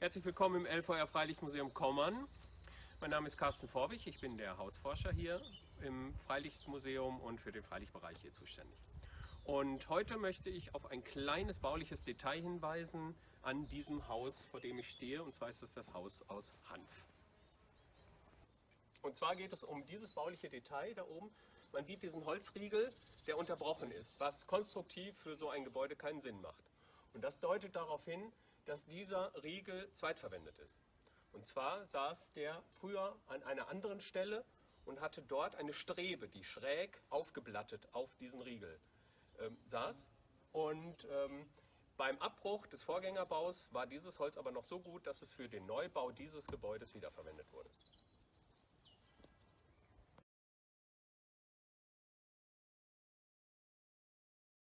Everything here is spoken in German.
Herzlich willkommen im LVR Freilichtmuseum Kommern. Mein Name ist Carsten Vorwig, ich bin der Hausforscher hier im Freilichtmuseum und für den Freilichtbereich hier zuständig. Und heute möchte ich auf ein kleines bauliches Detail hinweisen an diesem Haus, vor dem ich stehe, und zwar ist es das Haus aus Hanf. Und zwar geht es um dieses bauliche Detail da oben. Man sieht diesen Holzriegel, der unterbrochen ist, was konstruktiv für so ein Gebäude keinen Sinn macht. Und das deutet darauf hin, dass dieser Riegel zweitverwendet ist. Und zwar saß der früher an einer anderen Stelle und hatte dort eine Strebe, die schräg aufgeblattet auf diesen Riegel ähm, saß. Und ähm, beim Abbruch des Vorgängerbaus war dieses Holz aber noch so gut, dass es für den Neubau dieses Gebäudes wiederverwendet wurde.